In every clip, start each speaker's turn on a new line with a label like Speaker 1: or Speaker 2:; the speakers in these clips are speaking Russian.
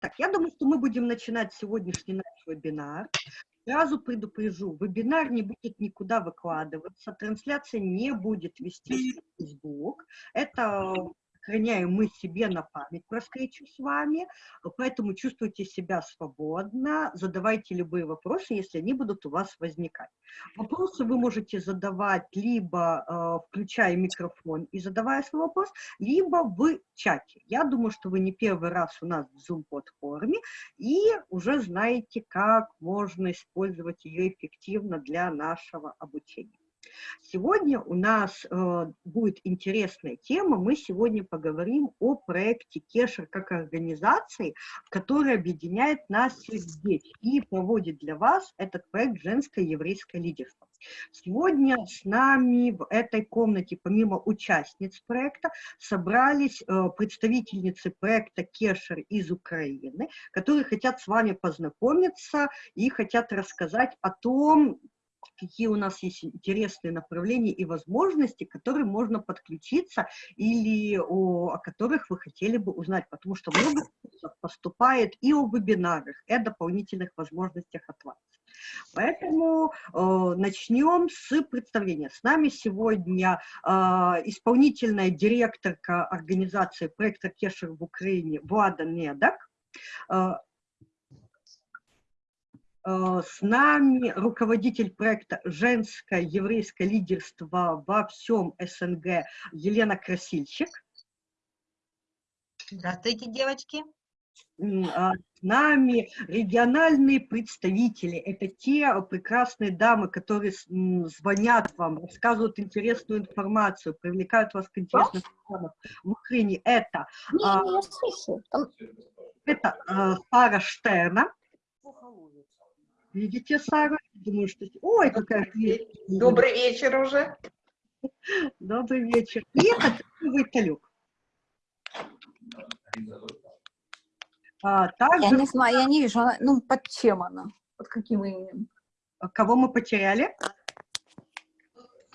Speaker 1: Так, я думаю, что мы будем начинать сегодняшний наш вебинар. Сразу предупрежу, вебинар не будет никуда выкладываться, трансляция не будет вести в Facebook. Это сохраняем мы себе на память про встречу с вами, поэтому чувствуйте себя свободно, задавайте любые вопросы, если они будут у вас возникать. Вопросы вы можете задавать либо э, включая микрофон и задавая свой вопрос, либо в чате. Я думаю, что вы не первый раз у нас в Zoom-платформе и уже знаете, как можно использовать ее эффективно для нашего обучения. Сегодня у нас э, будет интересная тема. Мы сегодня поговорим о проекте Кешер как организации, которая объединяет нас всех здесь и проводит для вас этот проект «Женское еврейское лидерство». Сегодня с нами в этой комнате, помимо участниц проекта, собрались э, представительницы проекта Кешер из Украины, которые хотят с вами познакомиться и хотят рассказать о том, какие у нас есть интересные направления и возможности, к которым можно подключиться или о, о которых вы хотели бы узнать, потому что много поступает и о вебинарах, и о дополнительных возможностях от вас. Поэтому э, начнем с представления. С нами сегодня э, исполнительная директорка организации проекта Кешер в Украине Влада Недак. Э, Э, с нами руководитель проекта «Женское еврейское лидерство во всем СНГ» Елена Красильчик.
Speaker 2: Здравствуйте, девочки.
Speaker 1: А с нами региональные представители. Это те прекрасные дамы, которые звонят вам, рассказывают интересную информацию, привлекают вас к интересным программам в Украине. Это, не, а, не, я слышу. это а, Сара Штерна. Видите, Сара? Думаю, что... Ой, какая
Speaker 2: Добрый вечер уже.
Speaker 1: Добрый вечер. И это Виталюк.
Speaker 3: А, также... Я не знаю, я не вижу, ну, под чем она? Под каким именем?
Speaker 1: А кого мы потеряли?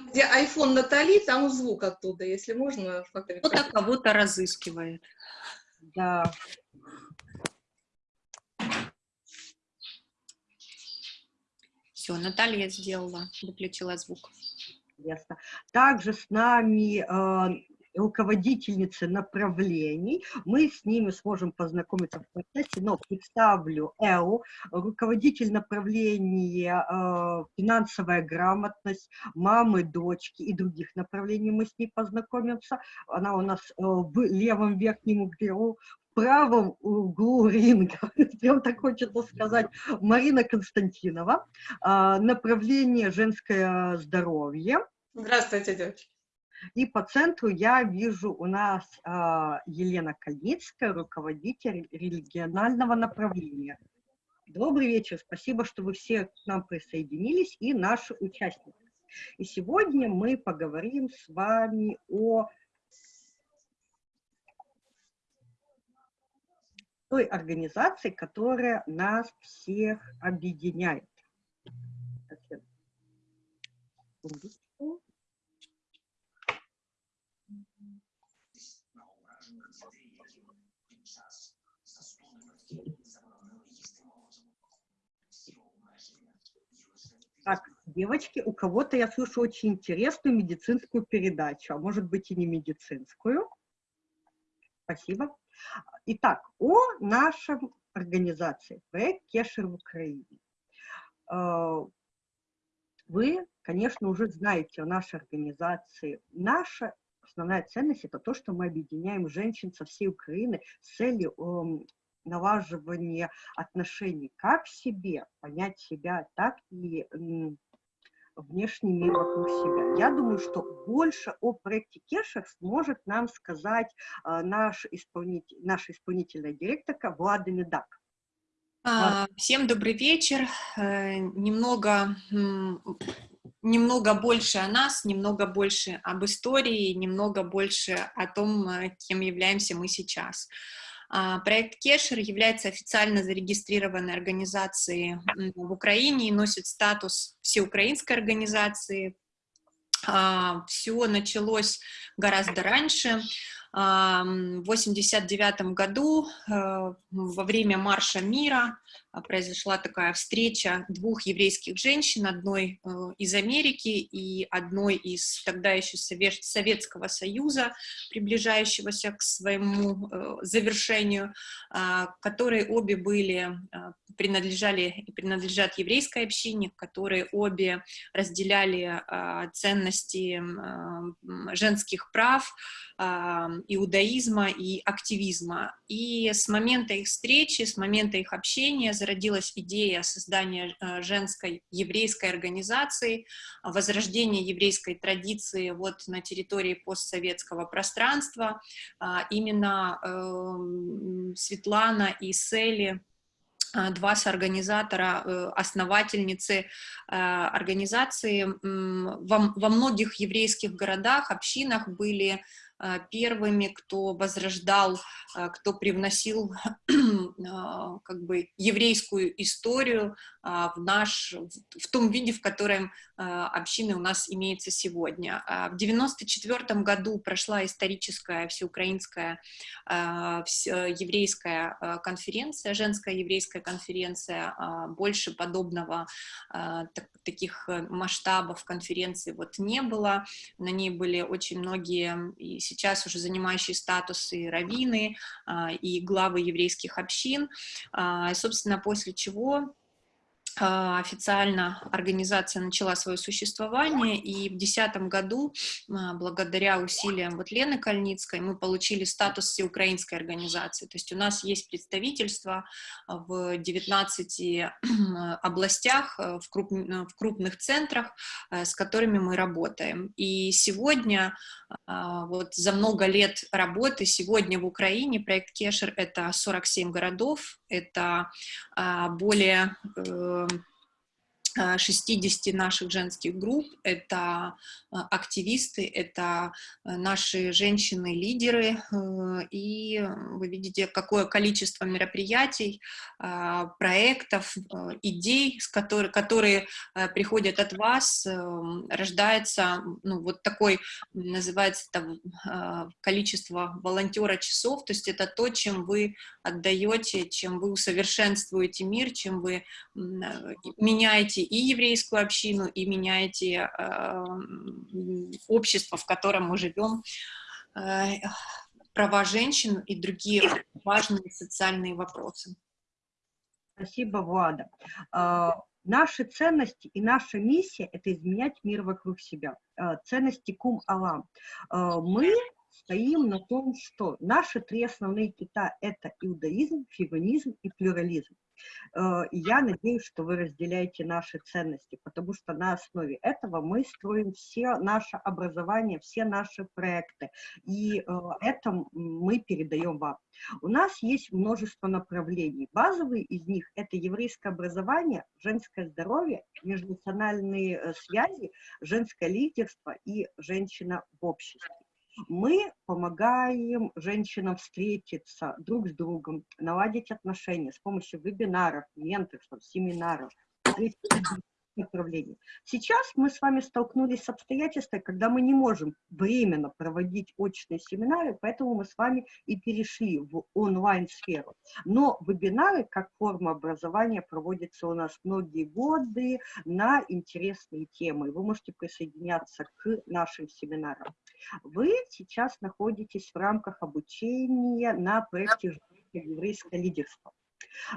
Speaker 2: Где iPhone Натали, там звук оттуда, если можно.
Speaker 3: Кто-то кого-то разыскивает.
Speaker 1: Да.
Speaker 3: Все, Наталья сделала, выключила звук.
Speaker 1: Ясно. Также с нами э, руководительницы направлений. Мы с ними сможем познакомиться в процессе, но представлю Элу, руководитель направления э, финансовая грамотность, мамы, дочки и других направлений мы с ней познакомимся. Она у нас э, в левом верхнем углу правом углу ринга, прям так хочется сказать, Марина Константинова, а, направление женское здоровье.
Speaker 2: Здравствуйте, девочки.
Speaker 1: И по центру я вижу у нас а, Елена Кальницкая, руководитель регионального направления. Добрый вечер, спасибо, что вы все к нам присоединились и наши участники. И сегодня мы поговорим с вами о той организации, которая нас всех объединяет. Так, девочки, у кого-то я слышу очень интересную медицинскую передачу, а может быть и не медицинскую. Спасибо. Итак, о нашем организации, проект Кешер в Украине. А, вы, конечно, уже знаете о нашей организации. Наша основная ценность – это то, что мы объединяем женщин со всей Украины с целью эм, налаживания отношений как к себе, понять себя, так и внешний мир вокруг себя. Я думаю, что больше о проекте Кешер сможет нам сказать э, наш исполнитель, наша исполнительная директорка Влада Медак.
Speaker 3: А, всем добрый вечер. Э, немного, немного больше о нас, немного больше об истории, немного больше о том, э, кем являемся мы сейчас. А, проект Кешер является официально зарегистрированной организацией в Украине и носит статус всеукраинской организации. А, Все началось гораздо раньше. В 1989 году во время Марша мира произошла такая встреча двух еврейских женщин, одной из Америки и одной из тогда еще Советского Союза, приближающегося к своему завершению, которые обе были, принадлежали и принадлежат еврейской общине, которые обе разделяли ценности женских прав, иудаизма и активизма. И с момента их встречи, с момента их общения зародилась идея создания э, женской еврейской организации, возрождения еврейской традиции вот на территории постсоветского пространства. А, именно эм, Светлана и Сели а, два соорганизатора, э, основательницы э, организации во, многих еврейских городах, общинах были первыми, кто возрождал, а, кто привносил а, как бы еврейскую историю в наш, в том виде, в котором общины у нас имеется сегодня. В 94 году прошла историческая всеукраинская еврейская конференция, женская еврейская конференция, больше подобного таких масштабов конференции вот не было, на ней были очень многие и сейчас уже занимающие статусы раввины а, и главы еврейских общин. А, собственно, после чего официально организация начала свое существование, и в 2010 году, а, благодаря усилиям вот Лены Кальницкой, мы получили статус всеукраинской организации. То есть у нас есть представительство в 19 областях, э, в, круп, в крупных центрах, с которыми мы работаем. И сегодня, а, вот за много лет работы, сегодня в Украине проект Кешер — это 47 городов, это более э, 60 наших женских групп, это а, активисты, это а, наши женщины-лидеры, э, и вы видите, какое количество мероприятий, проектов, э, идей, которые, э, приходят от вас, рождается ну, вот такой, называется это количество волонтера часов, то есть это то, чем вы отдаете, чем вы усовершенствуете мир, чем вы меняете и еврейскую общину, и меняете э, общество, в котором мы живем, э, права женщин и другие важные социальные вопросы.
Speaker 1: Спасибо, Влада. Э, наши ценности и наша миссия – это изменять мир вокруг себя. Ценности кум Алам. Мы стоим на том, что наши три основные кита – это иудаизм, феминизм и плюрализм. Э, я надеюсь, что вы разделяете наши ценности, потому что на основе этого мы строим все наше образование, все наши проекты, и э, это мы передаем вам. У нас есть множество направлений. Базовые из них – это еврейское образование, женское здоровье, межнациональные э, связи, женское лидерство и женщина в обществе. Мы помогаем женщинам встретиться друг с другом, наладить отношения с помощью вебинаров, менторств, семинаров, направлений. Сейчас мы с вами столкнулись с обстоятельствами, когда мы не можем временно проводить очные семинары, поэтому мы с вами и перешли в онлайн-сферу. Но вебинары, как форма образования, проводятся у нас многие годы на интересные темы. Вы можете присоединяться к нашим семинарам. Вы сейчас находитесь в рамках обучения на проекте «Еврейское лидерство».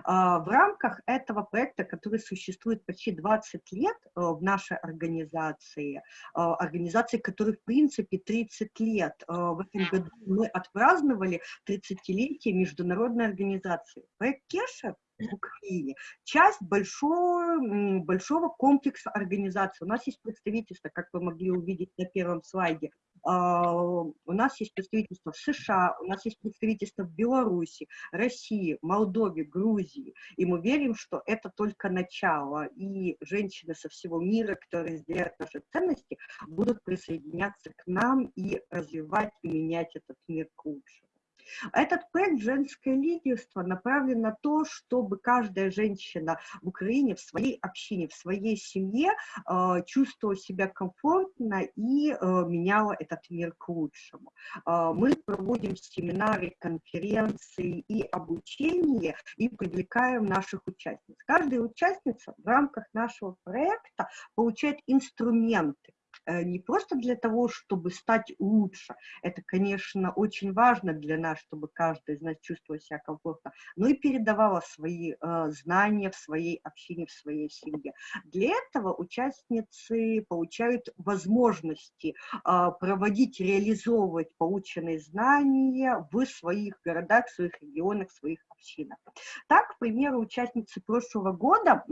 Speaker 1: А, в рамках этого проекта, который существует почти 20 лет э, в нашей организации, а, организации, которой в принципе 30 лет, э, в этом году мы отпраздновали 30-летие международной организации. Проект Кеша в Украине. Часть большой, большого комплекса организаций. У нас есть представительство, как вы могли увидеть на первом слайде, а, у нас есть представительство в США, у нас есть представительство в Беларуси, России, Молдове, Грузии. И мы верим, что это только начало. И женщины со всего мира, которые разделяют наши ценности, будут присоединяться к нам и развивать и менять этот мир к лучшему. Этот проект «Женское лидерство» направлен на то, чтобы каждая женщина в Украине, в своей общине, в своей семье э, чувствовала себя комфортно и э, меняла этот мир к лучшему. Э, мы проводим семинары, конференции и обучение и привлекаем наших участниц. Каждая участница в рамках нашего проекта получает инструменты, не просто для того, чтобы стать лучше, это, конечно, очень важно для нас, чтобы каждый из нас чувствовал себя комфортно, но и передавала свои э, знания в своей общине, в своей семье. Для этого участницы получают возможности э, проводить, реализовывать полученные знания в своих городах, в своих регионах, в своих общинах. Так, к примеру, участницы прошлого года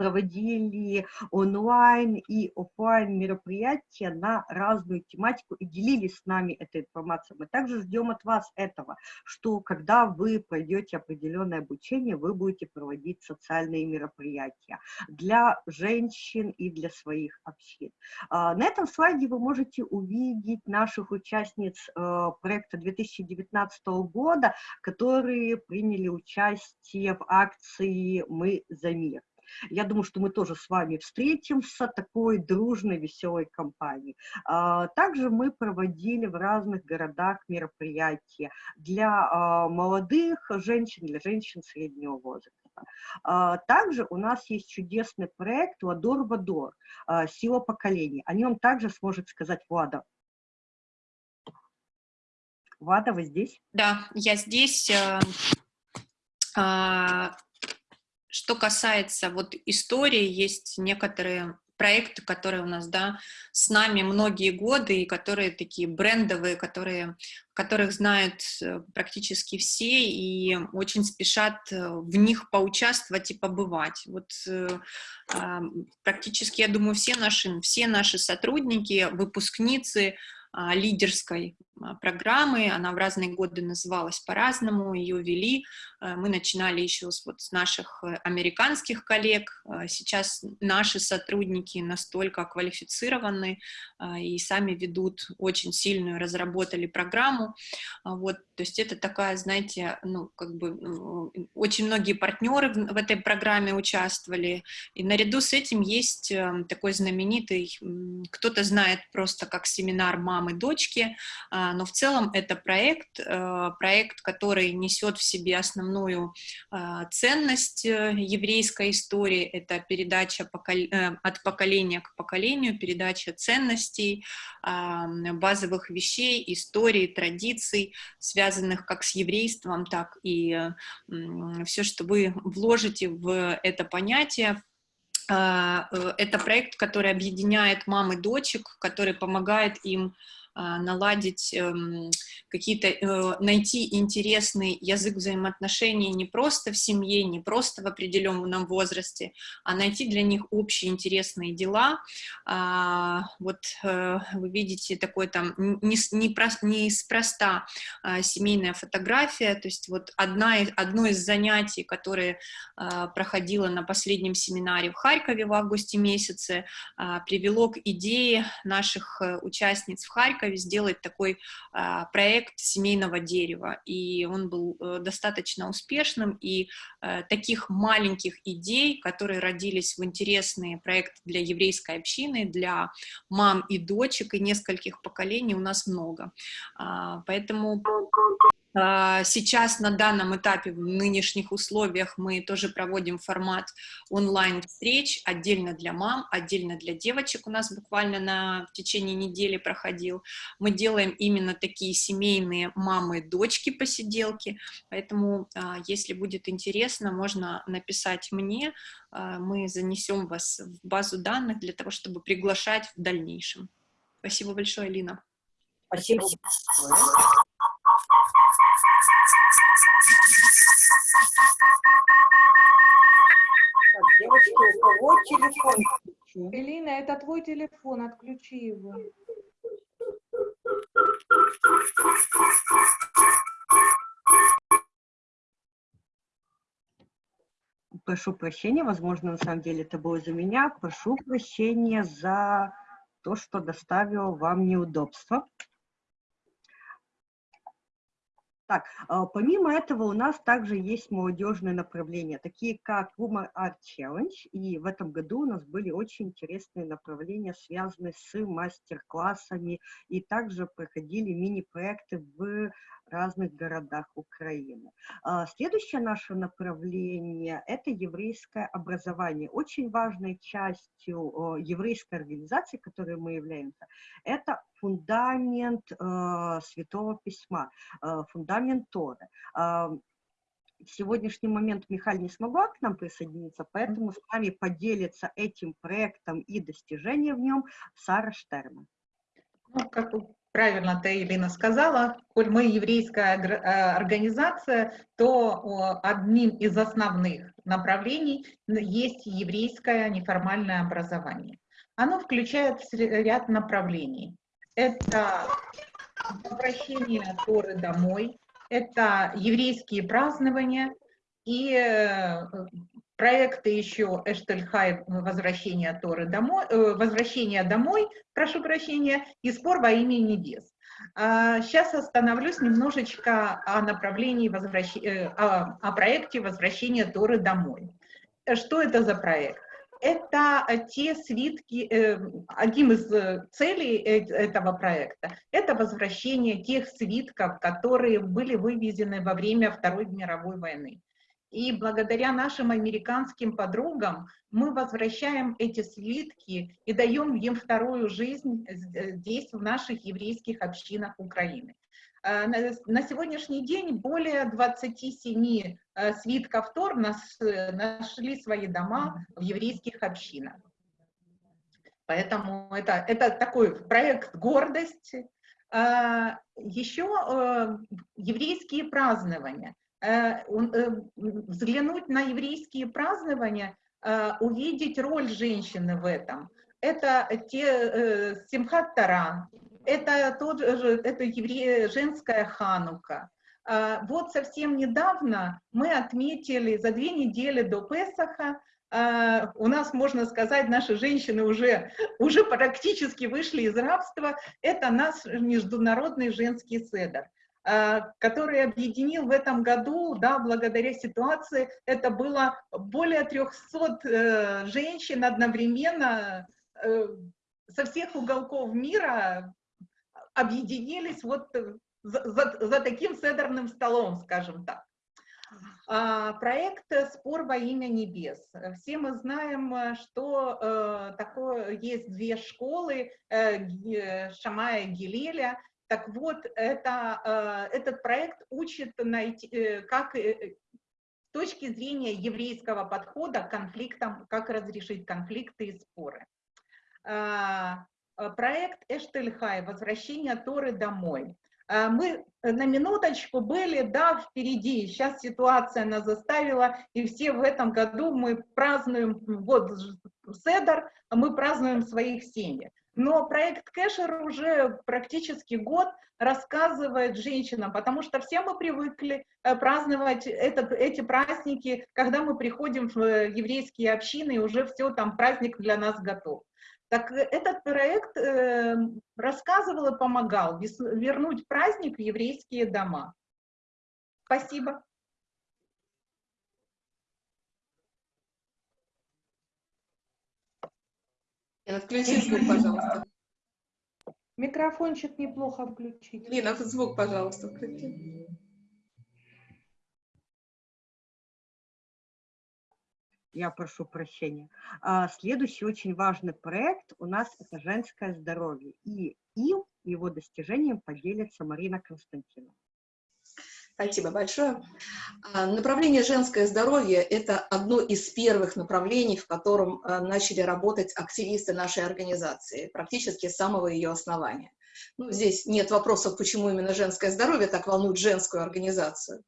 Speaker 1: проводили онлайн и офлайн мероприятия на разную тематику и делились с нами этой информацией. Мы также ждем от вас этого, что когда вы пройдете определенное обучение, вы будете проводить социальные мероприятия для женщин и для своих общин. А, на этом слайде вы можете увидеть наших участниц э, проекта 2019 года, которые приняли участие в акции «Мы за мир». Я думаю, что мы тоже с вами встретимся такой дружной, веселой компанией. А, также мы проводили в разных городах мероприятия для а, молодых женщин, для женщин среднего возраста. А, также у нас есть чудесный проект «Ладор Вадор», «Сила поколений». О нем также сможет сказать Влада. Влада, вы здесь?
Speaker 3: Да, я здесь. Что касается вот истории, есть некоторые проекты, которые у нас, да, с нами многие годы, и которые такие брендовые, которые, которых знают э, практически все, и очень спешат э, в них поучаствовать и побывать. Вот э, практически, я думаю, все наши, все наши сотрудники, выпускницы а, лидерской а, программы, она в разные годы называлась по-разному, ее вели, э, мы начинали еще с, вот, с наших э, американских коллег, э, сейчас наши сотрудники настолько квалифицированы и сами ведут очень сильную, разработали программу, а, вот, то есть это такая, знаете, ну, как бы, ну, очень многие партнеры в, этой программе участвовали, и наряду с этим есть такой знаменитый, кто-то знает просто как семинар мамы-дочки, а, но в целом это проект, э, проект, который несет в себе основную а, ценность э, еврейской истории, это передача э, от поколения к поколению, передача ценностей, а, базовых вещей, истории, традиций, связанных как с еврейством, так и все, что вы вложите в это понятие, это проект, который объединяет мам и дочек, который помогает им наладить эм, какие-то, э, найти интересный язык взаимоотношений не просто в семье, не просто в определенном возрасте, а найти для них общие интересные дела. А, вот э, вы видите такой там не, не, неспроста а, семейная фотография, то есть вот одна, одно из занятий, которое проходило на последнем семинаре в Харькове в августе месяце, привело к идее наших э, участниц в Харькове, Харькове сделать такой а, проект семейного дерева, и он был а, достаточно успешным, и а, таких маленьких идей, которые родились в интересные проекты для еврейской общины, для мам и дочек, и нескольких поколений у нас много. А, поэтому сейчас на данном этапе, в нынешних условиях, мы тоже проводим формат онлайн-встреч, отдельно для мам, отдельно для девочек, у нас буквально на в течение недели проходил. Мы делаем именно такие семейные мамы-дочки посиделки, поэтому, а, если будет интересно, можно написать мне, а, мы занесем вас в базу данных для того, чтобы приглашать в дальнейшем. Спасибо большое, Лина.
Speaker 1: Спасибо Так, девочки, у кого телефон?
Speaker 2: Элина, это твой телефон, отключи его.
Speaker 1: Прошу прощения, возможно, на самом деле это было за меня. Прошу прощения за то, что доставило вам неудобства. Так, а, помимо этого у нас также есть молодежные направления, такие как Woman Art Challenge, и в этом году у нас были очень интересные направления, связанные с мастер-классами, и также проходили мини-проекты в разных городах Украины. А, следующее наше направление – это еврейское образование. Очень важной частью еврейской организации, которой мы являемся, это фундамент э, Святого Письма, э, фундамент Торы. Э, в сегодняшний момент Михаил не смогла к нам присоединиться, поэтому с вами поделится этим проектом и достижением в нем Сара Штерна.
Speaker 4: Ну, как правильно ты, Елена, сказала, коль мы еврейская э, организация, то одним из основных направлений есть еврейское неформальное образование. Оно включает ряд направлений. Это возвращение Торы домой, это еврейские празднования и э, проекты еще Эштельхай «Возвращение Торы домой», э, «Возвращение домой», прошу прощения, и «Спор во имя небес». Сейчас а, остановлюсь немножечко о направлении, возвращ... Э, о, о проекте «Возвращение Торы домой». Что это за проект? Это те свитки, э, одним из целей этого проекта, это возвращение тех свитков, которые были вывезены во время Второй мировой войны. И благодаря нашим американским подругам мы возвращаем эти слитки и даем им вторую жизнь здесь, в наших еврейских общинах Украины. А, на сегодняшний день более 27 э, свитков Тор нашли свои дома в еврейских общинах. Поэтому это, это такой проект гордости. А, Еще э, еврейские празднования. Э, э, взглянуть на еврейские празднования, э, увидеть роль женщины в этом. Это те Симхат Тара, это, тот это евре, женская ханука. Вот совсем недавно мы отметили, за две недели до Песаха, у нас, можно сказать, наши женщины уже, уже практически вышли из рабства, это наш международный женский седр. Э, который объединил в этом году, да, благодаря ситуации, это было более 300 э, женщин одновременно э, со всех уголков мира объединились вот за, за, за таким седерным столом, скажем так. А, проект «Спор во имя небес». Все мы знаем, что такое есть две школы, Шамая и Гилеля, так вот, это, э, этот проект учит найти, э, как э, с точки зрения еврейского подхода к конфликтам, как разрешить конфликты и споры. Проект Эштельхай «Возвращение Торы домой». Мы на минуточку были, да, впереди. Сейчас ситуация нас заставила, и все в этом году мы празднуем, вот Седор, мы празднуем своих семьях. Но проект Кэшер уже практически год рассказывает женщинам, потому что все мы привыкли э, праздновать этот, эти праздники, когда мы приходим в э, еврейские общины, и уже все, там праздник для нас готов. Так э, этот проект э, рассказывал и помогал вернуть праздник в еврейские дома. Спасибо.
Speaker 2: Отключи звук, пожалуйста.
Speaker 4: Микрофончик неплохо включить.
Speaker 2: Лина, звук, пожалуйста, включи.
Speaker 1: Я прошу прощения. А, следующий очень важный проект у нас это женское здоровье. И им, его достижением поделится Марина Константиновна.
Speaker 2: Спасибо большое. А, направление женское здоровье – это одно из первых направлений, в котором а, начали работать активисты нашей организации, практически с самого ее основания. Ну, здесь нет вопросов, почему именно женское здоровье так волнует женскую организацию.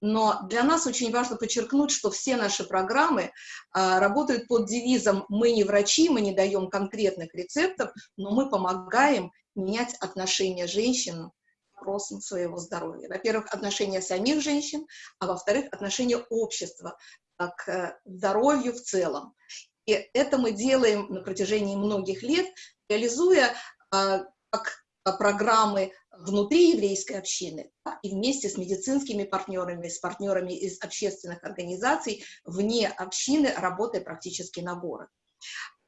Speaker 2: Но для нас очень важно подчеркнуть, что все наши программы а, работают под девизом «Мы не врачи, мы не даем конкретных рецептов, но мы помогаем менять отношения женщин вопросам своего здоровья. Во-первых, отношения самих женщин, а во-вторых, отношения общества к э, здоровью в целом. И это мы делаем на протяжении многих лет, реализуя а, как программы внутри еврейской общины, так и вместе с медицинскими партнерами, с партнерами из общественных организаций вне общины, работая практически на город.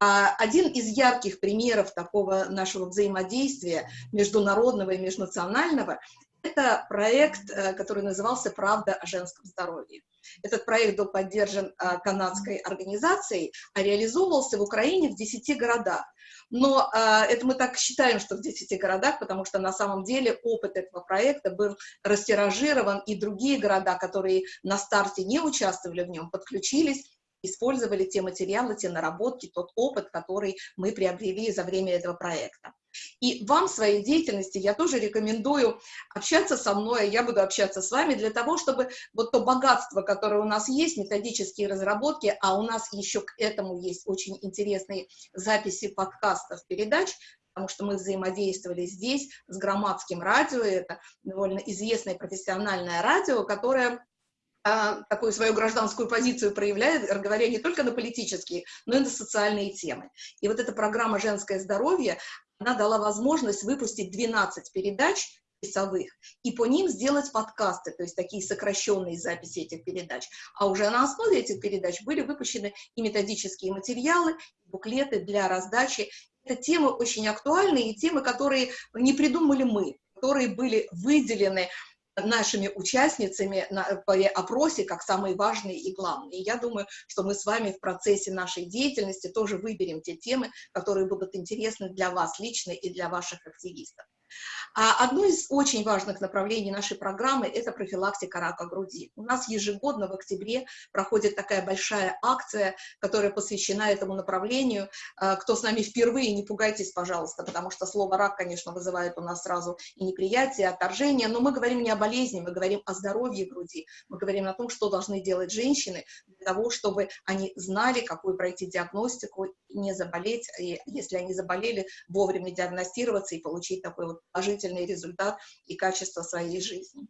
Speaker 2: А один из ярких примеров такого нашего взаимодействия международного и межнационального – это проект, э, который назывался «Правда о женском здоровье». Этот проект был поддержан э, канадской организацией, а реализовывался в Украине в 10 городах. Но э, это мы так считаем, что в 10 городах, потому что на самом деле опыт этого проекта был растиражирован, и другие города, которые на старте не участвовали в нем, подключились использовали те материалы, те наработки, тот опыт, который мы приобрели за время этого проекта. И вам в своей деятельности я тоже рекомендую общаться со мной, я буду общаться с вами для того, чтобы вот то богатство, которое у нас есть, методические разработки, а у нас еще к этому есть очень интересные записи подкастов, передач, потому что мы взаимодействовали здесь с громадским радио, это довольно известное профессиональное радио, которое а, такую свою гражданскую позицию проявляет, говоря не только на политические, но и на социальные темы. И вот эта программа «Женское здоровье», она дала возможность выпустить 12 передач часовых, и по ним сделать подкасты, то есть такие сокращенные записи этих передач. А уже на основе этих передач были выпущены и методические материалы, и буклеты для раздачи. Это темы очень актуальные, и темы, которые не придумали мы, которые были выделены нашими участницами на, по опросе как самые важные и главные. И я думаю, что мы с вами в процессе нашей деятельности тоже выберем те темы, которые будут интересны для вас лично и для ваших активистов. А одно из очень важных направлений нашей программы – это профилактика рака груди. У нас ежегодно в октябре проходит такая большая акция, которая посвящена этому направлению. А, кто с нами впервые, не пугайтесь, пожалуйста, потому что слово «рак», конечно, вызывает у нас сразу и неприятие, и отторжение, но мы говорим не о болезни, мы говорим о здоровье груди, мы говорим о том, что должны делать женщины для того, чтобы они знали, какую пройти диагностику, не заболеть, и если они заболели, вовремя диагностироваться и получить такой вот положительный результат и качество своей жизни.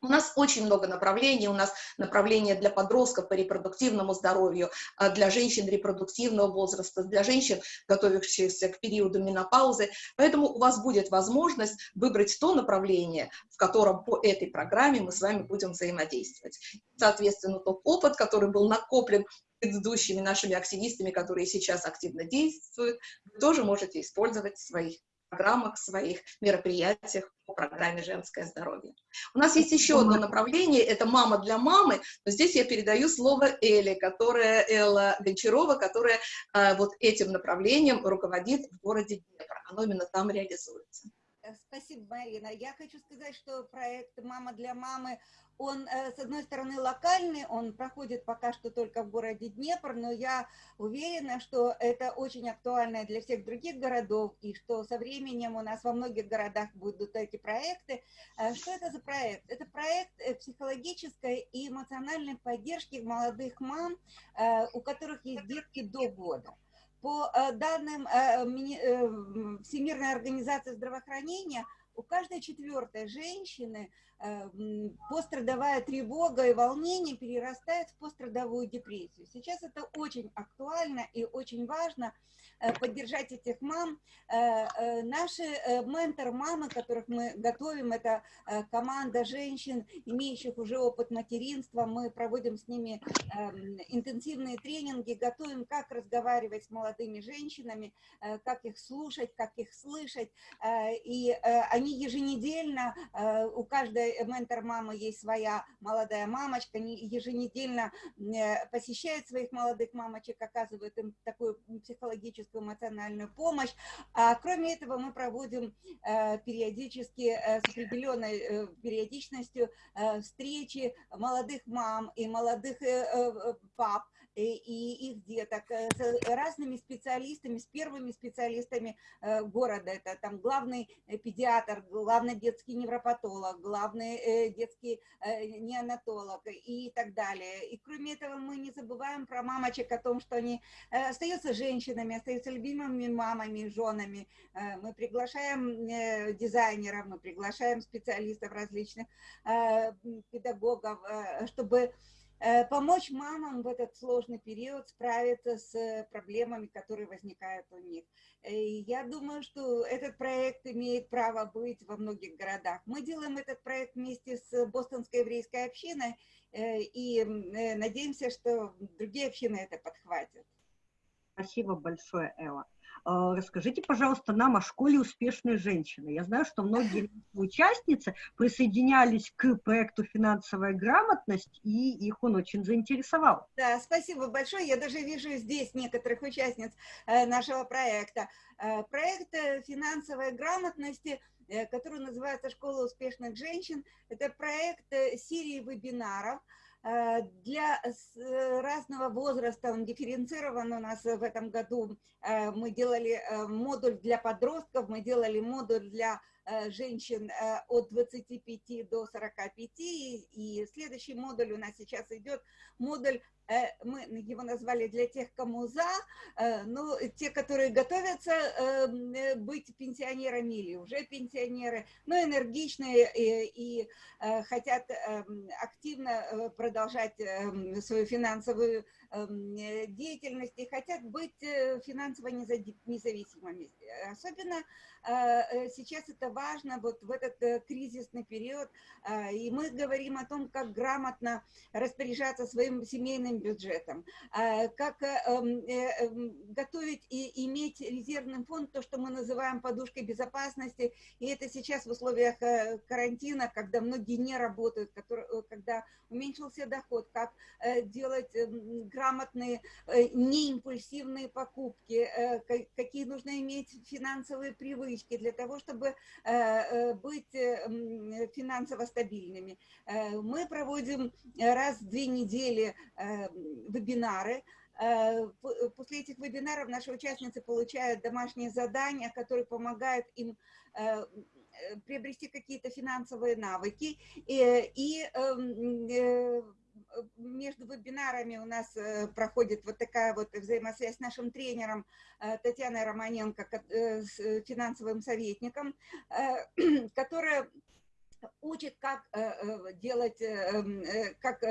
Speaker 2: У нас очень много направлений, у нас направления для подростков по репродуктивному здоровью, а для женщин репродуктивного возраста, для женщин, готовящихся к периоду менопаузы. Поэтому у вас будет возможность выбрать то направление, в котором по этой программе мы с вами будем взаимодействовать. Соответственно, тот опыт, который был накоплен предыдущими нашими активистами, которые сейчас активно действуют, вы тоже можете использовать в своих программах, своих мероприятиях по программе «Женское здоровье». У нас есть еще одно направление, это «Мама для мамы», но здесь я передаю слово Эле, которая, Элла Гончарова, которая э, вот этим направлением руководит в городе Днепр. Оно именно там реализуется.
Speaker 5: Спасибо, Марина. Я хочу сказать, что проект «Мама для мамы» он, э, с одной стороны, локальный, он проходит пока что только в городе Днепр, но я уверена, что это очень актуально для всех других городов, и что со временем у нас во многих городах будут эти проекты. Э, что это за проект? Это проект э, психологической и эмоциональной поддержки молодых мам, у которых есть детки до года. По данным Всемирной организации здравоохранения, у каждой четвертой женщины Э, пострадовая тревога и волнение перерастает в пострадовую депрессию. Сейчас это очень актуально и очень важно э, поддержать этих мам. Э, наши ментор-мамы, которых мы готовим, это команда женщин, имеющих уже опыт материнства. Мы проводим с ними эм, интенсивные тренинги, готовим, как разговаривать с молодыми женщинами, как их слушать, как их слышать. И они еженедельно, у каждой ментор мамы есть своя молодая мамочка, еженедельно э, посещает своих молодых мамочек, оказывает им такую психологическую, эмоциональную помощь. А кроме этого мы проводим э, периодически, э, с определенной периодичностью встречи молодых мам и молодых пап, и их деток с разными специалистами, с первыми специалистами города. Это там главный педиатр, главный детский невропатолог, главный э, детский э, неонатолог и так далее. И кроме этого мы не забываем про мамочек о том, что они э, остаются женщинами, остаются любимыми мамами, женами. Мы приглашаем дизайнеров, мы приглашаем специалистов различных, педагогов, чтобы Э, помочь мамам в этот сложный период справиться с проблемами, которые возникают у них. Э, я думаю, что этот проект имеет право быть во многих городах. Мы делаем этот проект вместе с Бостонской еврейской общиной э, и надеемся, что другие общины это подхватят.
Speaker 1: Спасибо большое, Элла. А, расскажите, пожалуйста, нам о школе успешной женщины. Я знаю, что многие участницы присоединялись к проекту «Финансовая грамотность», и их он очень заинтересовал.
Speaker 5: Да, спасибо большое. Я даже вижу здесь некоторых участниц э, нашего проекта. Э, проект э, «Финансовой грамотности» который называется «Школа успешных женщин». Это проект серии вебинаров, для э, разного возраста, он дифференцирован у нас в этом году. Э, мы делали модуль для подростков, мы делали модуль для женщин от 25 до 45, и следующий модуль у нас сейчас идет, модуль Э, мы его назвали для тех, кому за, э, ну, те, которые готовятся эм, э, быть пенсионерами или уже пенсионеры, но энергичные и, и хотят эм, активно продолжать эм, свою финансовую деятельность и хотят быть финансово независимыми. Особенно сейчас это важно вот в этот кризисный период, и мы говорим о том, как грамотно распоряжаться своим семейным бюджетом, а, как э, эм, э, эм, готовить и иметь резервный фонд, то, что мы называем подушкой безопасности, и это сейчас в условиях э, карантина, когда многие не работают, когда уменьшился доход, как делать эм, грамотные, неимпульсивные покупки, какие нужно иметь финансовые привычки для того, чтобы быть финансово стабильными. Мы проводим раз в две недели вебинары. Э, после этих вебинаров наши участницы получают домашние задания, которые помогают им э, приобрести какие-то финансовые навыки. И, и эм, между вебинарами у нас проходит вот такая вот взаимосвязь с нашим тренером Татьяной Романенко, с финансовым советником, которая учит, как делать, эм, как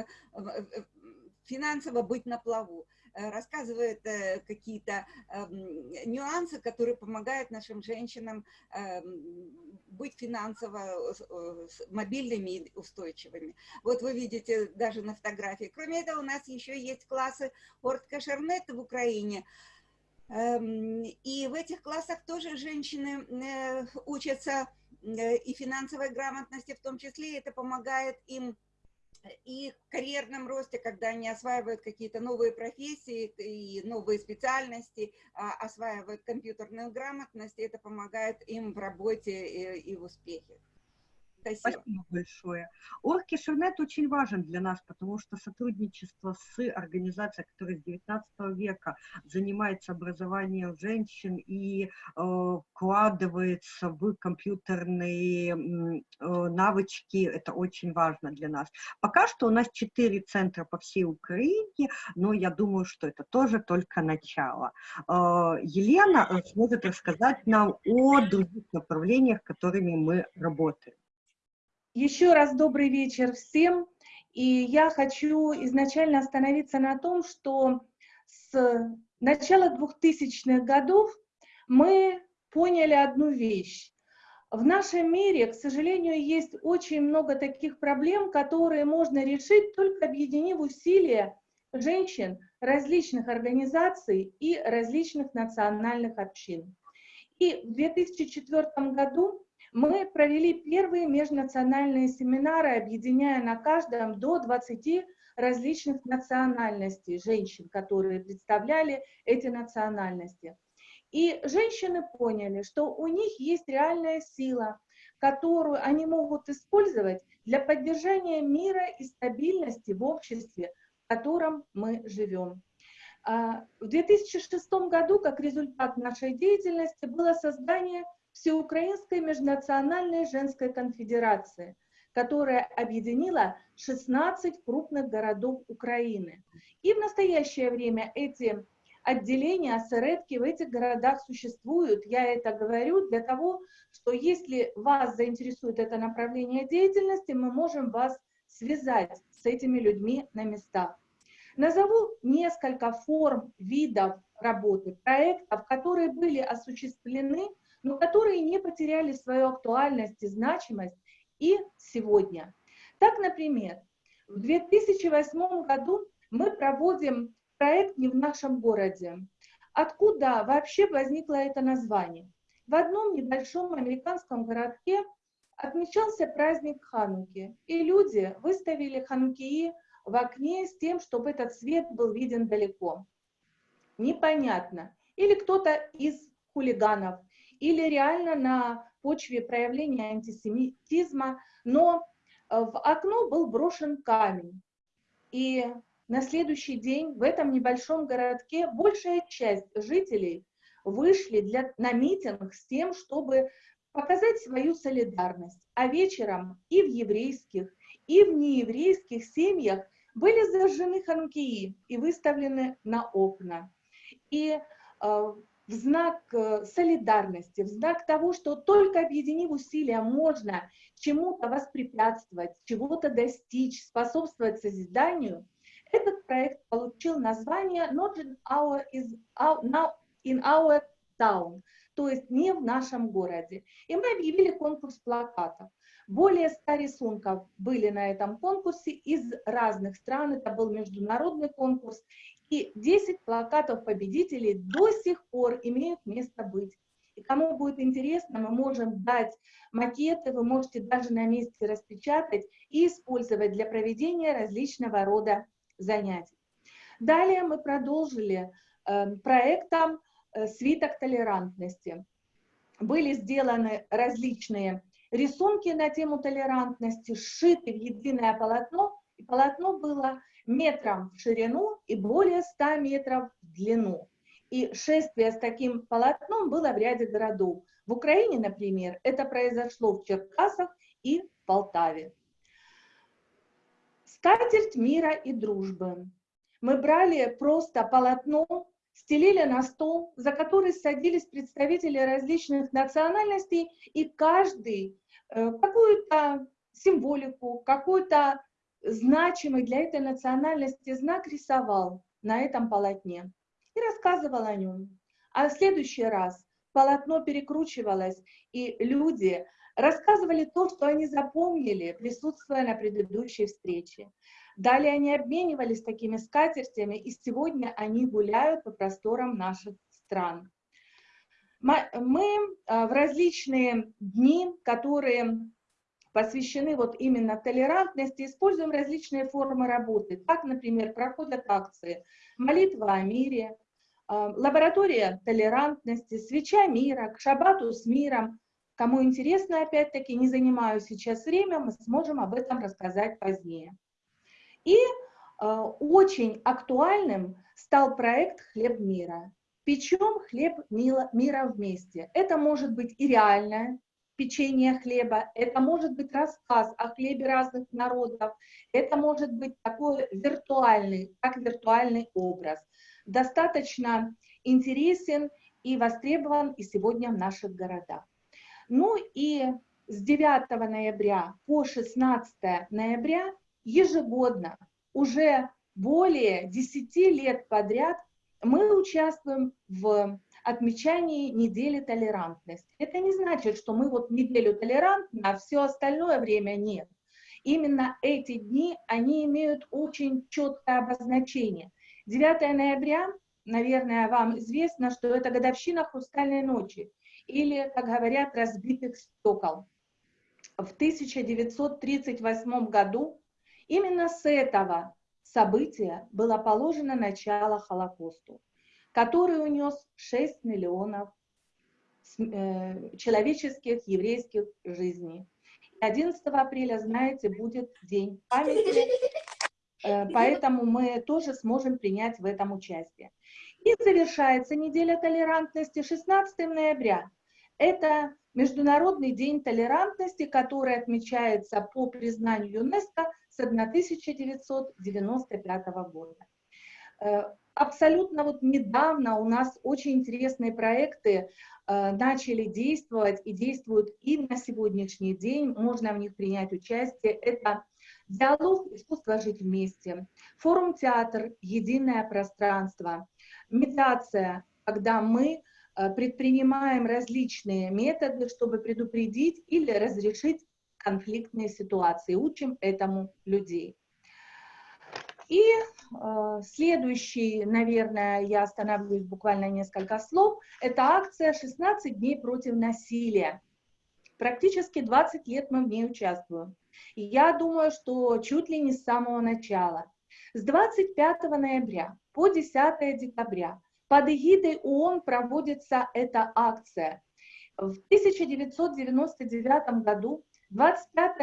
Speaker 5: финансово быть на плаву, э, рассказывает э, какие-то эм, нюансы, которые помогают нашим женщинам эм, быть финансово э, мобильными и устойчивыми. Вот вы видите даже на фотографии. Кроме этого, у нас еще есть классы Орткашернет в Украине. Эм, и в этих классах тоже женщины учатся и финансовой грамотности в том числе. Это помогает им и карьерном росте, когда они осваивают какие-то новые профессии и новые специальности, а, осваивают компьютерную грамотность, это помогает им в работе и в успехе.
Speaker 1: Спасибо. Спасибо большое. Оргкишернет очень важен для нас, потому что сотрудничество с организацией, которая с 19 века занимается образованием женщин и э, вкладывается в компьютерные э, навычки, это очень важно для нас. Пока что у нас четыре центра по всей Украине, но я думаю, что это тоже только начало. Э, Елена э, сможет рассказать нам о других направлениях, которыми мы работаем.
Speaker 6: Еще раз добрый вечер всем. И я хочу изначально остановиться на том, что с начала 2000-х годов мы поняли одну вещь. В нашем мире, к сожалению, есть очень много таких проблем, которые можно решить, только объединив усилия женщин, различных организаций и различных национальных общин. И в 2004 году мы провели первые межнациональные семинары, объединяя на каждом до 20 различных национальностей женщин, которые представляли эти национальности. И женщины поняли, что у них есть реальная сила, которую они могут использовать для поддержания мира и стабильности в обществе, в котором мы живем. А, в 2006 году, как результат нашей деятельности, было создание Всеукраинской межнациональной женской конфедерации, которая объединила 16 крупных городов Украины. И в настоящее время эти отделения, осередки в этих городах существуют. Я это говорю для того, что если вас заинтересует это направление деятельности, мы можем вас связать с этими людьми на местах. Назову несколько форм, видов работы, проектов, которые были осуществлены, но которые не потеряли свою актуальность и значимость и сегодня. Так, например, в 2008 году мы проводим проект «Не в нашем городе». Откуда вообще возникло это название? В одном небольшом американском городке отмечался праздник Хануки, и люди выставили ханукии в окне с тем, чтобы этот свет был виден далеко. Непонятно. Или кто-то из хулиганов, или реально на почве проявления антисемитизма, но э, в окно был брошен камень. И на следующий день в этом небольшом городке большая часть жителей вышли для, на митинг с тем, чтобы показать свою солидарность. А вечером и в еврейских, и в нееврейских семьях были зажжены ханукии и выставлены на окна. И э, в знак э, солидарности, в знак того, что только объединив усилия можно чему-то воспрепятствовать, чего-то достичь, способствовать созиданию, этот проект получил название Not in our, is, our, in our town, то есть не в нашем городе. И мы объявили конкурс плакатов. Более 100 рисунков были на этом конкурсе из разных стран, это был международный конкурс, и 10 плакатов победителей до сих пор имеют место быть. И кому будет интересно, мы можем дать макеты, вы можете даже на месте распечатать и использовать для проведения различного рода занятий. Далее мы продолжили э, проектом э, «Свиток толерантности». Были сделаны различные рисунки на тему толерантности, сшиты в единое полотно, и полотно было метром в ширину и более 100 метров в длину. И шествие с таким полотном было в ряде городов. В Украине, например, это произошло в Черкасах и Полтаве. Скатерть мира и дружбы. Мы брали просто полотно, стелили на стол, за который садились представители различных национальностей, и каждый э, какую-то символику, какую-то значимый для этой национальности знак рисовал на этом полотне и рассказывал о нем. А в следующий раз полотно перекручивалось, и люди рассказывали то, что они запомнили, присутствуя на предыдущей встрече. Далее они обменивались такими скатертями, и сегодня они гуляют по просторам наших стран. Мы а, в различные дни, которые посвящены вот именно толерантности, используем различные формы работы. Так, например, проходят акции «Молитва о мире», а, «Лаборатория толерантности», «Свеча мира», «К шабату с миром». Кому интересно, опять-таки, не занимаю сейчас время, мы сможем об этом рассказать позднее. И э, очень актуальным стал проект «Хлеб мира». Печем хлеб мира вместе. Это может быть и реальное печенье хлеба, это может быть рассказ о хлебе разных народов, это может быть такой виртуальный, как виртуальный образ. Достаточно интересен и востребован и сегодня в наших городах. Ну и с 9 ноября по 16 ноября ежегодно, уже более 10 лет подряд, мы участвуем в отмечании недели толерантности. Это не значит, что мы вот неделю толерантны, а все остальное время нет. Именно эти дни, они имеют очень четкое обозначение. 9 ноября, наверное, вам известно, что это годовщина «Хрустальной ночи» или, как говорят, разбитых стекол. В 1938 году именно с этого события было положено начало Холокосту который унес 6 миллионов э, человеческих, еврейских жизней. 11 апреля, знаете, будет День памяти, э, поэтому мы тоже сможем принять в этом участие. И завершается неделя толерантности 16 ноября. Это Международный день толерантности, который отмечается по признанию ЮНЕСКО с 1995 года. Абсолютно вот недавно у нас очень интересные проекты э, начали действовать и действуют и на сегодняшний день, можно в них принять участие. Это Диалог «Искусство жить вместе», форум-театр «Единое пространство», медиация, когда мы э, предпринимаем различные методы, чтобы предупредить или разрешить конфликтные ситуации, учим этому людей. И э, следующий, наверное, я остановлюсь буквально несколько слов, это акция «16 дней против насилия». Практически 20 лет мы в ней участвуем. Я думаю, что чуть ли не с самого начала. С 25 ноября по 10 декабря под эгидой ООН проводится эта акция. В 1999 году 25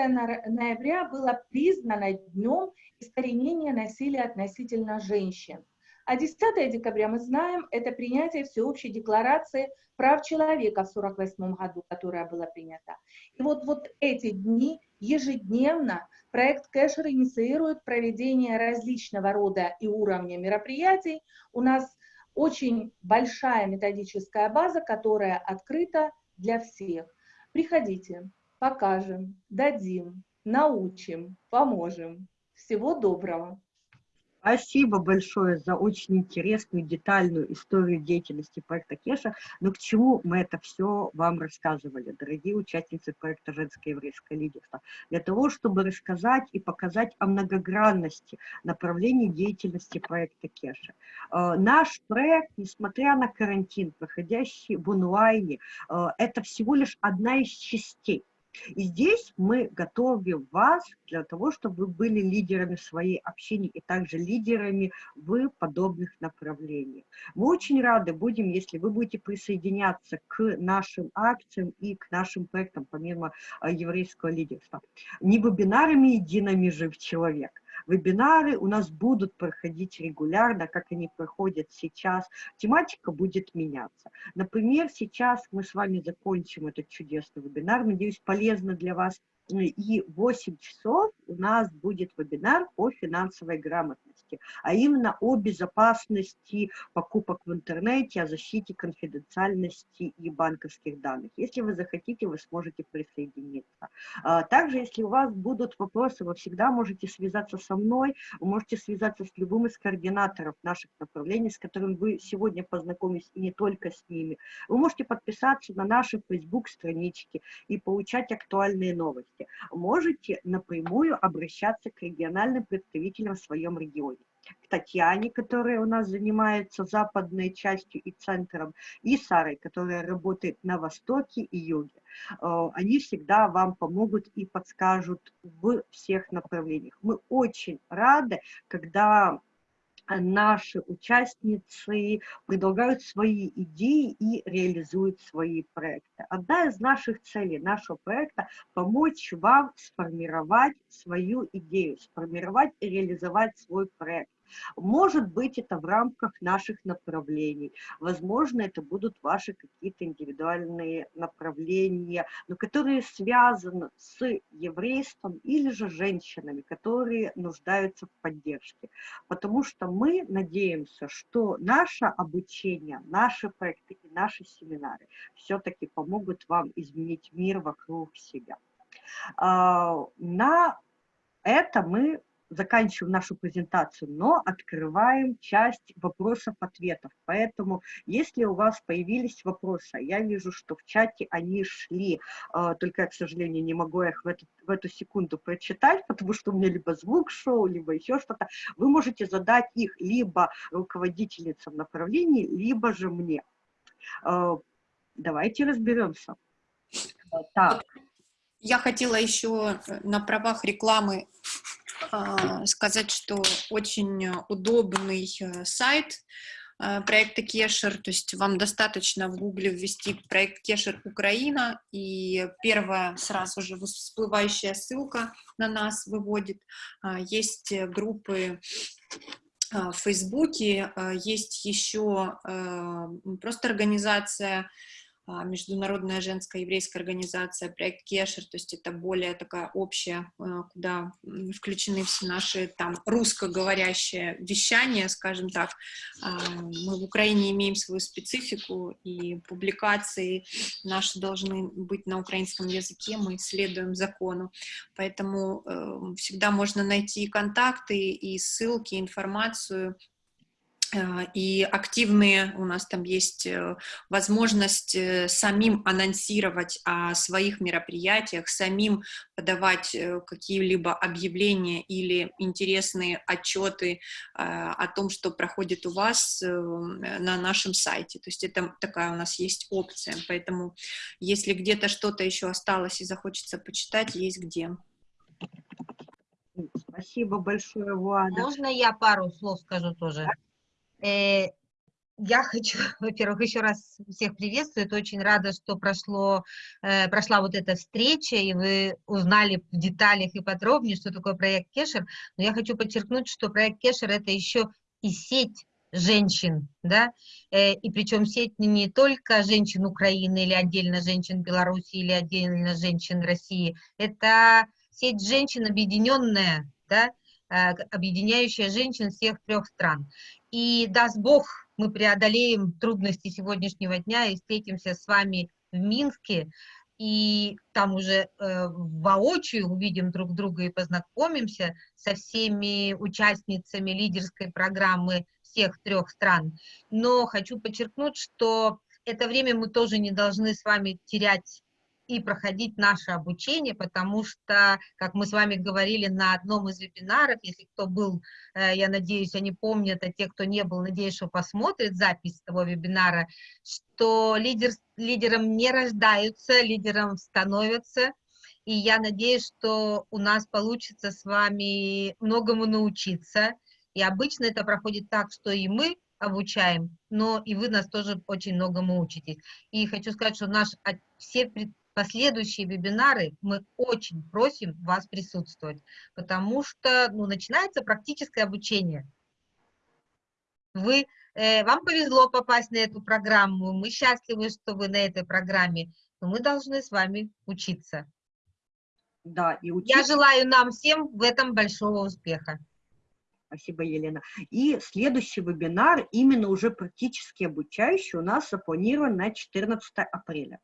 Speaker 6: ноября было признано днем искоренения насилия относительно женщин. А 10 декабря, мы знаем, это принятие Всеобщей декларации прав человека в 1948 году, которая была принята. И вот, вот эти дни ежедневно проект Кэшер инициирует проведение различного рода и уровня мероприятий. У нас очень большая методическая база, которая открыта для всех. Приходите, покажем, дадим, научим, поможем. Всего доброго!
Speaker 1: Спасибо большое за очень интересную, детальную историю деятельности проекта Кеша. Но к чему мы это все вам рассказывали, дорогие участницы проекта «Женское еврейское лидерство»? Для того, чтобы рассказать и показать о многогранности направлений деятельности проекта Кеша. Э, наш проект, несмотря на карантин, проходящий в онлайне, э, это всего лишь одна из частей и здесь мы готовим вас для того, чтобы вы были лидерами своей общины и также лидерами в подобных направлениях. Мы очень рады будем, если вы будете присоединяться к нашим акциям и к нашим проектам, помимо а, еврейского лидерства. Не вебинарами едиными жив человек, Вебинары у нас будут проходить регулярно, как они проходят сейчас. Тематика будет меняться. Например, сейчас мы с вами закончим этот чудесный вебинар. Надеюсь, полезно для вас. И 8 часов у нас будет вебинар по финансовой грамотности а именно о безопасности покупок в интернете, о защите конфиденциальности и банковских данных. Если вы захотите, вы сможете присоединиться. А, также, если у вас будут вопросы, вы всегда можете связаться со мной, вы можете связаться с любым из координаторов наших направлений, с которым вы сегодня познакомились, и не только с ними. Вы можете подписаться на наши Facebook-странички и получать актуальные новости. Можете напрямую обращаться к региональным представителям в своем регионе к Татьяне, которая у нас занимается западной частью и центром, и Сарой, которая работает на востоке и юге. Э, они всегда вам помогут и подскажут в всех направлениях. Мы очень рады, когда наши участницы предлагают свои идеи и реализуют свои проекты. Одна из наших целей нашего проекта – помочь вам сформировать свою идею, сформировать и реализовать свой проект. Может быть, это в рамках наших направлений. Возможно, это будут ваши какие-то индивидуальные направления, но которые связаны с еврейством или же женщинами, которые нуждаются в поддержке. Потому что мы надеемся, что наше обучение, наши проекты и наши семинары все-таки помогут вам изменить мир вокруг себя. А, на это мы заканчиваем нашу презентацию, но открываем часть вопросов-ответов. Поэтому, если у вас появились вопросы, я вижу, что в чате они шли, а, только я, к сожалению, не могу их в эту, в эту секунду прочитать, потому что у меня либо звук шел, либо еще что-то. Вы можете задать их либо руководительницам направлений, либо же мне. А, давайте разберемся.
Speaker 3: Так. Я хотела еще на правах рекламы а, сказать, что очень удобный э, сайт э, проекта Кешер, то есть вам достаточно в гугле ввести проект Кешер Украина, и первая сразу же всплывающая ссылка на нас выводит. А, есть группы а, в Фейсбуке, есть еще просто организация а, Международная женская еврейская организация, проект Кешер, то есть это более такая общая, а, куда включены все наши там русскоговорящие вещания, скажем так. А, мы в Украине имеем свою специфику, и публикации наши должны быть на украинском языке, мы следуем закону, поэтому э, всегда можно найти контакты и ссылки, информацию и активные, у нас там есть э, возможность э, самим анонсировать о своих мероприятиях, самим подавать какие-либо объявления или интересные отчеты о том, что проходит у вас на нашем сайте. То есть это такая у нас есть опция, поэтому если где-то что-то еще осталось и захочется почитать, есть где.
Speaker 1: Спасибо большое, Влада.
Speaker 7: Можно я пару слов скажу тоже? Э, я хочу, во-первых, еще раз всех приветствовать. Очень рада, что прошло, э, прошла вот эта встреча, и вы узнали в деталях и подробнее, что такое проект Кешер. Но я хочу подчеркнуть, что проект Кешер – это еще и сеть женщин, да, э, и причем сеть не только женщин Украины или отдельно женщин Беларуси или отдельно женщин России, это сеть женщин объединенная, да, объединяющая женщин всех трех стран. И даст Бог, мы преодолеем трудности сегодняшнего дня и встретимся с вами в Минске, и там уже э, воочию увидим друг друга и познакомимся со всеми участницами лидерской программы всех трех стран. Но хочу подчеркнуть, что это время мы тоже не должны с вами терять и проходить наше обучение, потому что, как мы с вами говорили на одном из вебинаров, если кто был, э, я надеюсь, они помнят, а те, кто не был, надеюсь, что посмотрит запись того вебинара, что лидер, лидером не рождаются, лидером становятся, и я надеюсь, что у нас получится с вами многому научиться, и обычно это проходит так, что и мы обучаем, но и вы нас тоже очень многому учитесь. И хочу сказать, что наш, все последующие вебинары мы очень просим вас присутствовать, потому что ну, начинается практическое обучение. Вы, э, вам повезло попасть на эту программу, мы счастливы, что вы на этой программе, но мы должны с вами учиться.
Speaker 1: Да, и учиться.
Speaker 7: Я желаю нам всем в этом большого успеха.
Speaker 1: Спасибо, Елена. И следующий вебинар, именно уже практически обучающий, у нас запланирован на 14 апреля.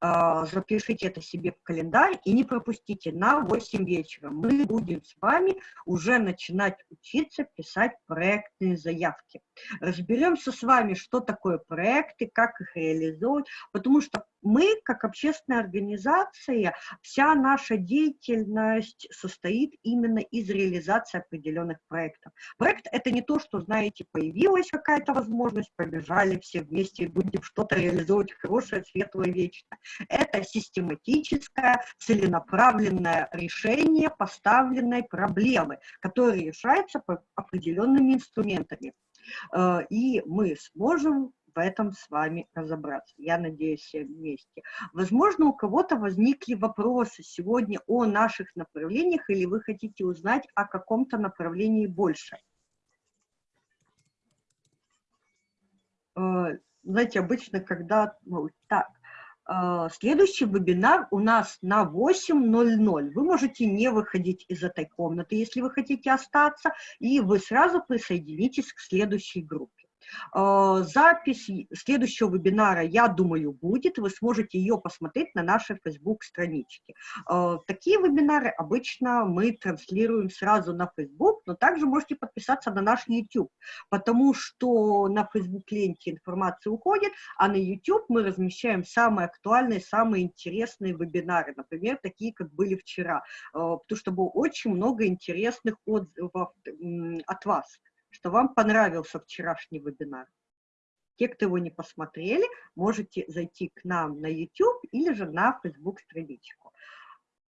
Speaker 1: А, запишите это себе в календарь и не пропустите на 8 вечера. Мы будем с вами уже начинать учиться писать проектные заявки. Разберемся с вами, что такое проекты, как их реализовывать, потому что мы, как общественная организация, вся наша деятельность состоит именно из реализации определенных проектов. Проект – это не то, что, знаете, появилась какая-то возможность, побежали все вместе и будем что-то реализовывать хорошее, светлое, вечное. Это систематическое, целенаправленное решение поставленной проблемы, которая решается по определенными инструментами. Э, и мы сможем в этом с вами разобраться. Я надеюсь, все вместе. Возможно, у кого-то возникли вопросы сегодня о наших направлениях, или вы хотите узнать о каком-то направлении больше. Э, знаете, обычно, когда... Ну, так, э, следующий вебинар у нас на 8.00. Вы можете не выходить из этой комнаты, если вы хотите остаться, и вы сразу присоединитесь к следующей группе. А, запись следующего вебинара, я думаю, будет. Вы сможете ее посмотреть на нашей Facebook-страничке. А, такие вебинары обычно мы транслируем сразу на Facebook, но также можете подписаться на наш YouTube, потому что на Facebook-ленте информация уходит, а на YouTube мы размещаем самые актуальные, самые интересные вебинары, например, такие, как были вчера, а, потому что было очень много интересных отзывов от вас что вам понравился вчерашний вебинар. Те, кто его не посмотрели, можете зайти к нам на YouTube или же на Facebook-страничку.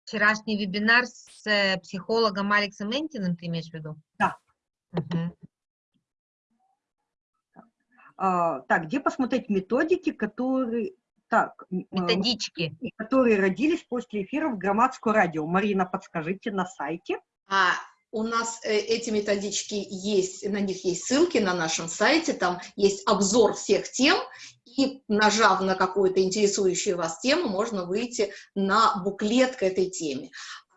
Speaker 7: Вчерашний вебинар с э, психологом Алексом Энтиным ты имеешь в виду?
Speaker 1: Да. Угу. А, так, где посмотреть методики, которые... Так,
Speaker 7: э, Методички.
Speaker 1: Которые родились после эфира в Громадскую радио. Марина, подскажите на сайте.
Speaker 2: А, у нас э, эти методички есть, на них есть ссылки на нашем сайте, там есть обзор всех тем, и нажав на какую-то интересующую вас тему, можно выйти на буклет к этой теме.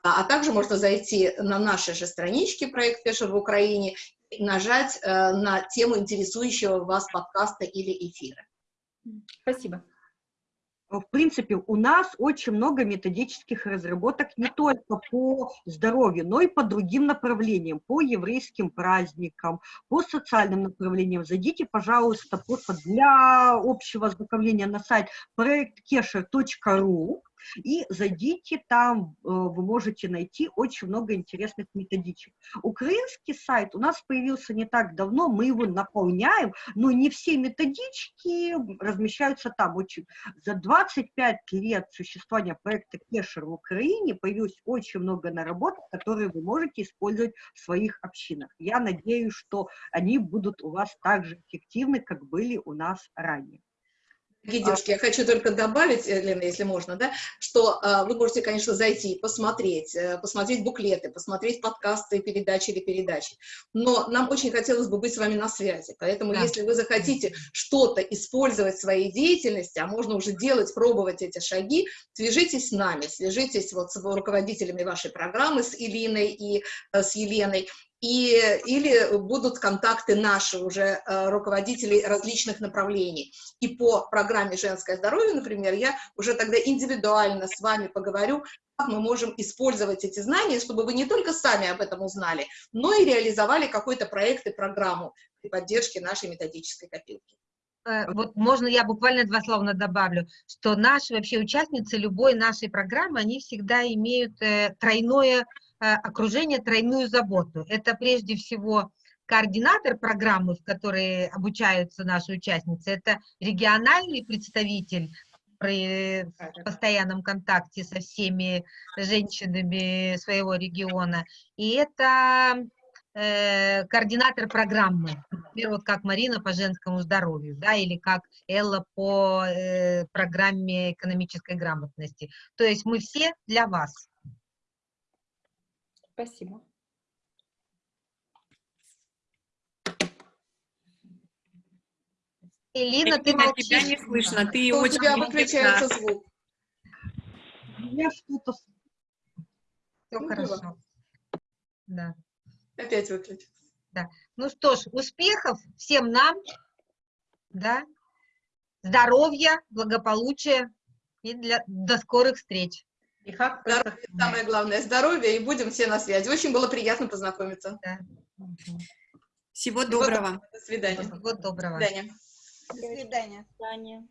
Speaker 2: А, а также можно зайти на наши же странички «Проект Фешер в Украине» и нажать э, на тему интересующего вас подкаста или эфира.
Speaker 4: Спасибо.
Speaker 1: В принципе, у нас очень много методических разработок не только по здоровью, но и по другим направлениям, по еврейским праздникам, по социальным направлениям. Зайдите, пожалуйста, просто для общего ознакомления на сайт проекткешер.ру и зайдите там, э, вы можете найти очень много интересных методичек. Украинский сайт у нас появился не так давно, мы его наполняем, но не все методички размещаются там. Очень. За 25 лет существования проекта Кешер в Украине появилось очень много наработок, которые вы можете использовать в своих общинах. Я надеюсь, что они будут у вас так же эффективны, как были у нас ранее.
Speaker 2: Дорогие девушки, я хочу только добавить, Лена, если можно, да, что э, вы можете, конечно, зайти посмотреть, э, посмотреть буклеты, посмотреть подкасты, передачи или передачи, но нам очень хотелось бы быть с вами на связи, поэтому да. если вы захотите что-то использовать в своей деятельности, а можно уже делать, пробовать эти шаги, свяжитесь с нами, свяжитесь вот с руководителями вашей программы, с Илиной и э, с Еленой, и, или будут контакты наши уже э, руководителей различных направлений. И по программе «Женское здоровье», например, я уже тогда индивидуально с вами поговорю, как мы можем использовать эти знания, чтобы вы не только сами об этом узнали, но и реализовали какой-то проект и программу при поддержке нашей методической копилки.
Speaker 7: Э, вот можно я буквально два слова добавлю, что наши вообще участницы любой нашей программы, они всегда имеют э, тройное окружение тройную заботу. Это прежде всего координатор программы, в которой обучаются наши участницы, это региональный представитель при постоянном контакте со всеми женщинами своего региона, и это э, координатор программы, например, вот как Марина по женскому здоровью, да, или как Элла по э, программе экономической грамотности. То есть мы все для вас.
Speaker 4: Спасибо.
Speaker 7: Элина, ты молчишь.
Speaker 3: тебя не слышно, ты
Speaker 2: у
Speaker 3: очень...
Speaker 2: тебя выключается звук.
Speaker 1: Я что-то...
Speaker 7: Все
Speaker 2: Ну,
Speaker 7: хорошо.
Speaker 2: было.
Speaker 7: Да.
Speaker 2: Опять выключился.
Speaker 7: Да. Ну что ж, успехов всем нам, да, здоровья, благополучия и для, до скорых встреч.
Speaker 4: И как
Speaker 2: Здоровье, самое главное, здоровье, и будем все на связи. Очень было приятно познакомиться.
Speaker 7: Да.
Speaker 3: Всего доброго.
Speaker 2: До свидания.
Speaker 7: Всего доброго.
Speaker 2: До свидания.
Speaker 5: До свидания.